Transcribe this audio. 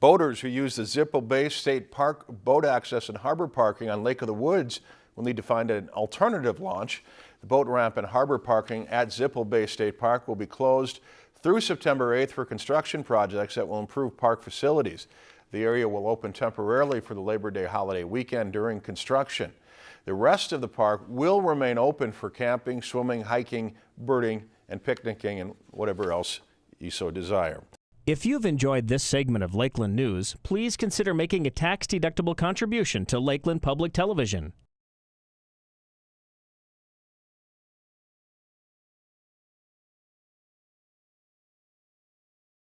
Boaters who use the Zippo Bay State Park boat access and harbor parking on Lake of the Woods will need to find an alternative launch. The boat ramp and harbor parking at Zippo Bay State Park will be closed through September 8th for construction projects that will improve park facilities. The area will open temporarily for the Labor Day holiday weekend during construction. The rest of the park will remain open for camping, swimming, hiking, birding, and picnicking and whatever else you so desire. If you've enjoyed this segment of Lakeland News, please consider making a tax-deductible contribution to Lakeland Public Television.